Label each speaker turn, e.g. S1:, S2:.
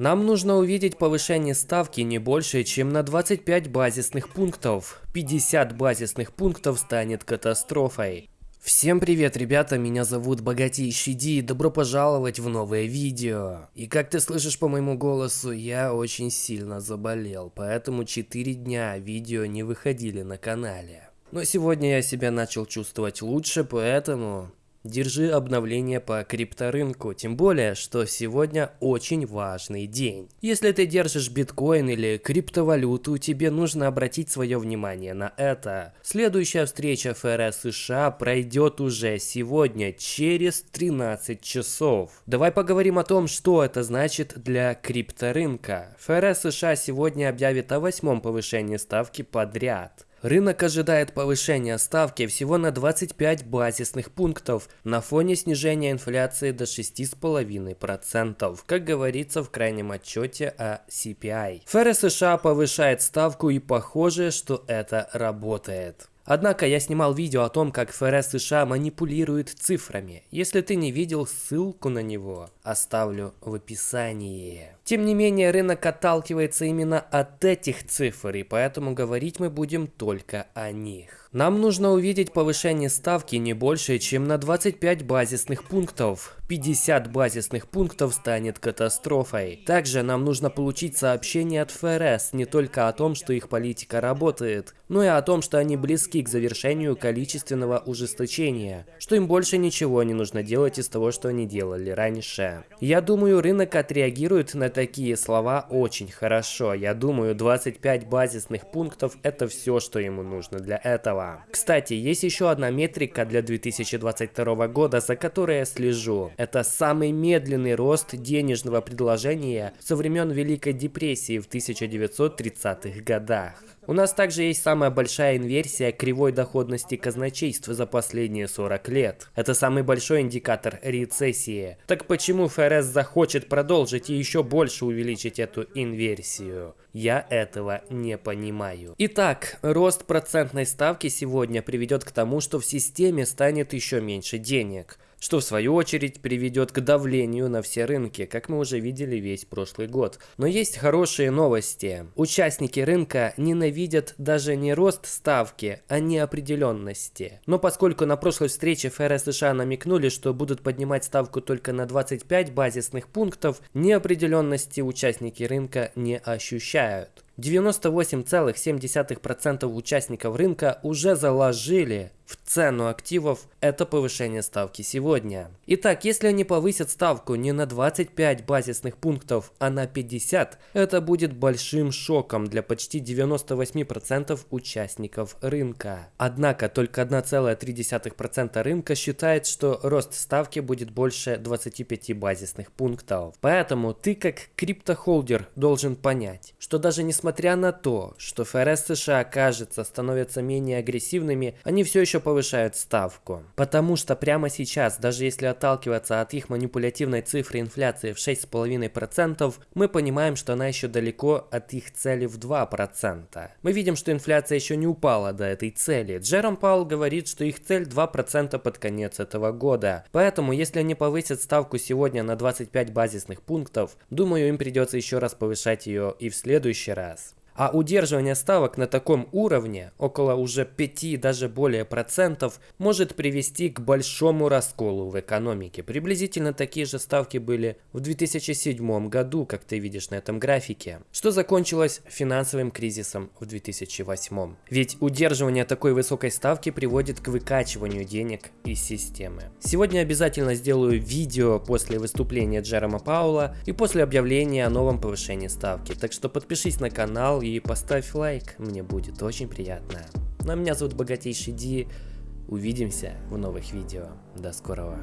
S1: Нам нужно увидеть повышение ставки не больше, чем на 25 базисных пунктов. 50 базисных пунктов станет катастрофой. Всем привет, ребята, меня зовут Богатейший Ди, и добро пожаловать в новое видео. И как ты слышишь по моему голосу, я очень сильно заболел, поэтому 4 дня видео не выходили на канале. Но сегодня я себя начал чувствовать лучше, поэтому Держи обновление по крипторынку, тем более, что сегодня очень важный день. Если ты держишь биткоин или криптовалюту, тебе нужно обратить свое внимание на это. Следующая встреча ФРС США пройдет уже сегодня, через 13 часов. Давай поговорим о том, что это значит для крипторынка. ФРС США сегодня объявит о восьмом повышении ставки подряд. Рынок ожидает повышения ставки всего на 25 базисных пунктов на фоне снижения инфляции до 6,5%, как говорится в крайнем отчете о CPI. ФРС США повышает ставку и похоже, что это работает. Однако я снимал видео о том, как ФРС США манипулирует цифрами. Если ты не видел, ссылку на него оставлю в описании. Тем не менее, рынок отталкивается именно от этих цифр, и поэтому говорить мы будем только о них. Нам нужно увидеть повышение ставки не больше, чем на 25 базисных пунктов. 50 базисных пунктов станет катастрофой. Также нам нужно получить сообщение от ФРС не только о том, что их политика работает, но и о том, что они близки к завершению количественного ужесточения, что им больше ничего не нужно делать из того, что они делали раньше. Я думаю, рынок отреагирует на такие слова очень хорошо. Я думаю, 25 базисных пунктов это все, что ему нужно для этого дела. Кстати, есть еще одна метрика для 2022 года, за которой я слежу. Это самый медленный рост денежного предложения со времен Великой депрессии в 1930-х годах. У нас также есть самая большая инверсия кривой доходности казначейства за последние 40 лет. Это самый большой индикатор рецессии. Так почему ФРС захочет продолжить и еще больше увеличить эту инверсию? Я этого не понимаю. Итак, рост процентной ставки сегодня приведет к тому, что в системе станет еще меньше денег что в свою очередь приведет к давлению на все рынки, как мы уже видели весь прошлый год. Но есть хорошие новости. Участники рынка ненавидят даже не рост ставки, а неопределенности. Но поскольку на прошлой встрече ФРС США намекнули, что будут поднимать ставку только на 25 базисных пунктов, неопределенности участники рынка не ощущают. 98,7% участников рынка уже заложили в цену активов это повышение ставки сегодня. Итак, если они повысят ставку не на 25 базисных пунктов, а на 50, это будет большим шоком для почти 98% участников рынка. Однако только 1,3% рынка считает, что рост ставки будет больше 25 базисных пунктов. Поэтому ты как криптохолдер должен понять, что даже несмотря на то, что ФРС США кажется становятся менее агрессивными, они все еще повышают ставку. Потому что прямо сейчас, даже если отталкиваться от их манипулятивной цифры инфляции в 6,5%, мы понимаем, что она еще далеко от их цели в 2%. Мы видим, что инфляция еще не упала до этой цели. Джером Паул говорит, что их цель 2% под конец этого года. Поэтому, если они повысят ставку сегодня на 25 базисных пунктов, думаю, им придется еще раз повышать ее и в следующий раз. А удерживание ставок на таком уровне, около уже 5 даже более процентов, может привести к большому расколу в экономике. Приблизительно такие же ставки были в 2007 году, как ты видишь на этом графике, что закончилось финансовым кризисом в 2008. Ведь удерживание такой высокой ставки приводит к выкачиванию денег из системы. Сегодня обязательно сделаю видео после выступления Джерома Паула и после объявления о новом повышении ставки. Так что подпишись на канал и поставь лайк, мне будет очень приятно. Ну а меня зовут Богатейший Ди, увидимся в новых видео. До скорого.